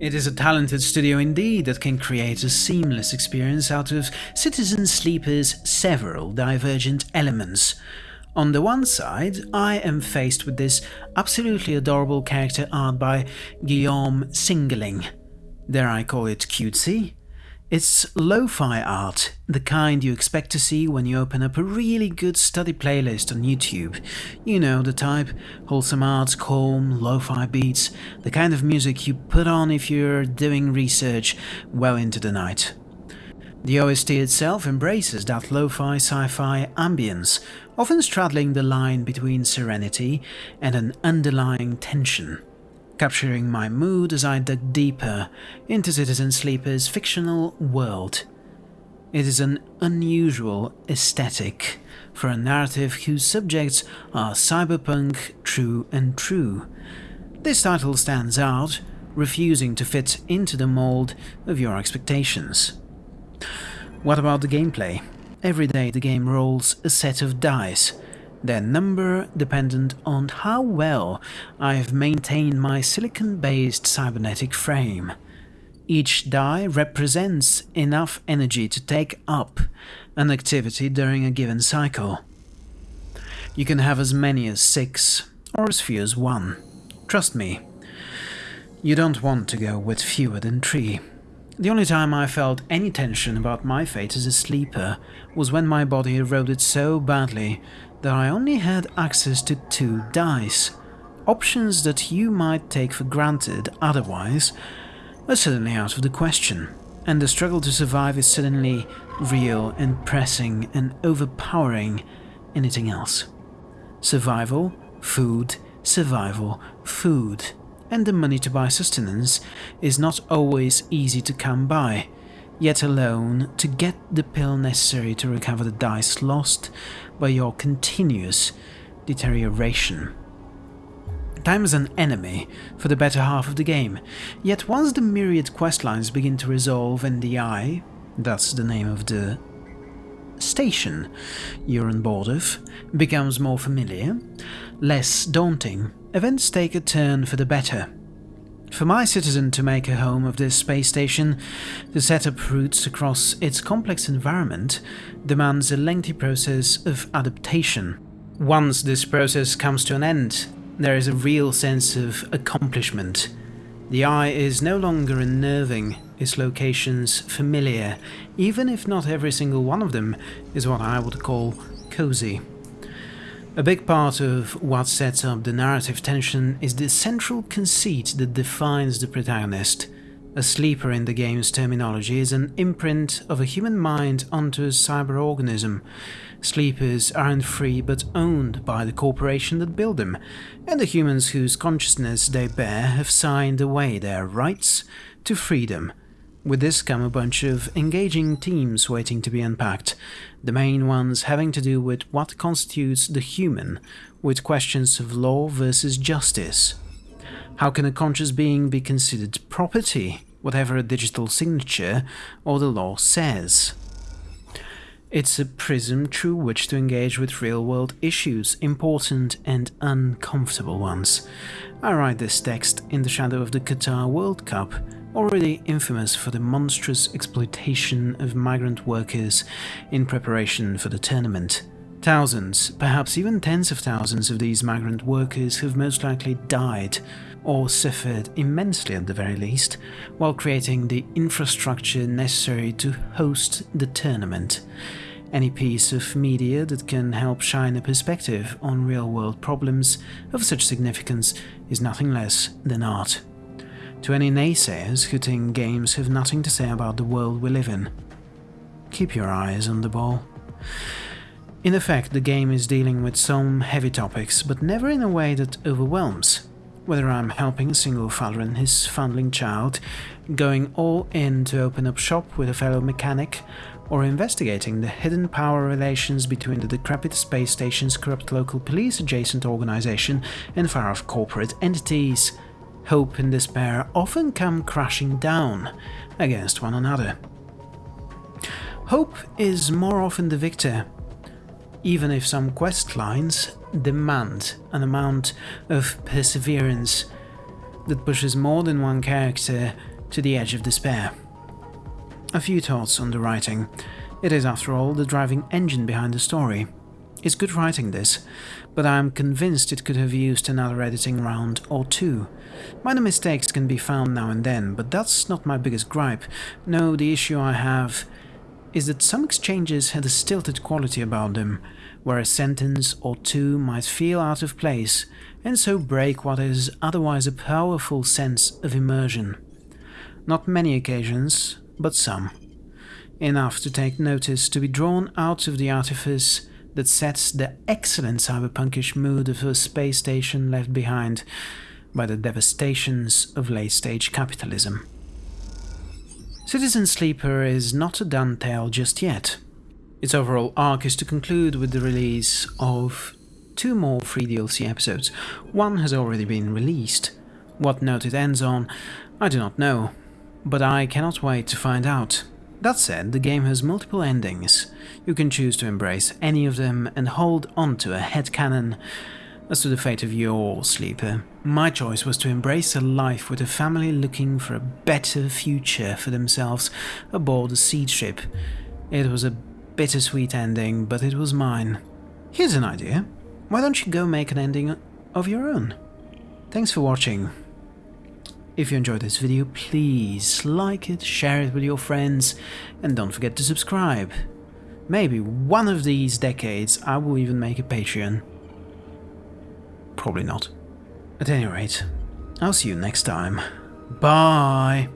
It is a talented studio indeed that can create a seamless experience out of Citizen Sleeper's several divergent elements. On the one side, I am faced with this absolutely adorable character art by Guillaume Singelin. Dare I call it cutesy? It's lo-fi art, the kind you expect to see when you open up a really good study playlist on YouTube. You know the type, wholesome art, calm, lo-fi beats, the kind of music you put on if you're doing research well into the night. The OST itself embraces that lo-fi sci-fi ambience, often straddling the line between serenity and an underlying tension capturing my mood as I dug deeper into Citizen Sleeper's fictional world. It is an unusual aesthetic for a narrative whose subjects are cyberpunk true and true. This title stands out, refusing to fit into the mold of your expectations. What about the gameplay? Every day the game rolls a set of dice, their number dependent on how well I have maintained my silicon-based cybernetic frame. Each die represents enough energy to take up an activity during a given cycle. You can have as many as six, or as few as one. Trust me, you don't want to go with fewer than three. The only time I felt any tension about my fate as a sleeper was when my body eroded so badly that I only had access to two dice. Options that you might take for granted otherwise are suddenly out of the question, and the struggle to survive is suddenly real and pressing and overpowering anything else. Survival, food, survival, food, and the money to buy sustenance is not always easy to come by, yet alone to get the pill necessary to recover the dice lost by your continuous deterioration. Time is an enemy for the better half of the game, yet once the myriad questlines begin to resolve and the eye, that's the name of the station you're on board of, becomes more familiar, less daunting, events take a turn for the better. For my citizen to make a home of this space station, to set up routes across its complex environment, demands a lengthy process of adaptation. Once this process comes to an end, there is a real sense of accomplishment. The eye is no longer unnerving, its locations familiar, even if not every single one of them is what I would call cozy. A big part of what sets up the narrative tension is the central conceit that defines the protagonist. A sleeper in the game's terminology is an imprint of a human mind onto a cyber organism. Sleepers aren't free but owned by the corporation that built them, and the humans whose consciousness they bear have signed away their rights to freedom with this come a bunch of engaging themes waiting to be unpacked, the main ones having to do with what constitutes the human, with questions of law versus justice. How can a conscious being be considered property, whatever a digital signature or the law says? It's a prism through which to engage with real-world issues, important and uncomfortable ones. I write this text in the shadow of the Qatar World Cup, already infamous for the monstrous exploitation of migrant workers in preparation for the tournament. Thousands, perhaps even tens of thousands of these migrant workers have most likely died, or suffered immensely at the very least, while creating the infrastructure necessary to host the tournament. Any piece of media that can help shine a perspective on real-world problems of such significance is nothing less than art to any naysayers who think games have nothing to say about the world we live in. Keep your eyes on the ball. In effect, the game is dealing with some heavy topics, but never in a way that overwhelms. Whether I'm helping a single father and his foundling child, going all in to open up shop with a fellow mechanic, or investigating the hidden power relations between the decrepit space station's corrupt local police adjacent organization and far-off corporate entities, hope and despair often come crashing down against one another. Hope is more often the victor, even if some quest lines demand an amount of perseverance that pushes more than one character to the edge of despair. A few thoughts on the writing. It is, after all, the driving engine behind the story. It's good writing this, but I'm convinced it could have used another editing round or two. Minor mistakes can be found now and then, but that's not my biggest gripe. No, the issue I have is that some exchanges had a stilted quality about them, where a sentence or two might feel out of place and so break what is otherwise a powerful sense of immersion. Not many occasions, but some. Enough to take notice to be drawn out of the artifice that sets the excellent cyberpunkish mood of a space station left behind by the devastations of late-stage capitalism. Citizen Sleeper is not a done tale just yet. Its overall arc is to conclude with the release of two more free DLC episodes. One has already been released. What note it ends on, I do not know, but I cannot wait to find out. That said, the game has multiple endings. You can choose to embrace any of them and hold on to a headcanon as to the fate of your sleeper. My choice was to embrace a life with a family looking for a better future for themselves aboard a seed ship. It was a bittersweet ending, but it was mine. Here's an idea. Why don't you go make an ending of your own? Thanks for watching. If you enjoyed this video, please like it, share it with your friends, and don't forget to subscribe. Maybe one of these decades I will even make a Patreon. Probably not. At any rate, I'll see you next time. Bye!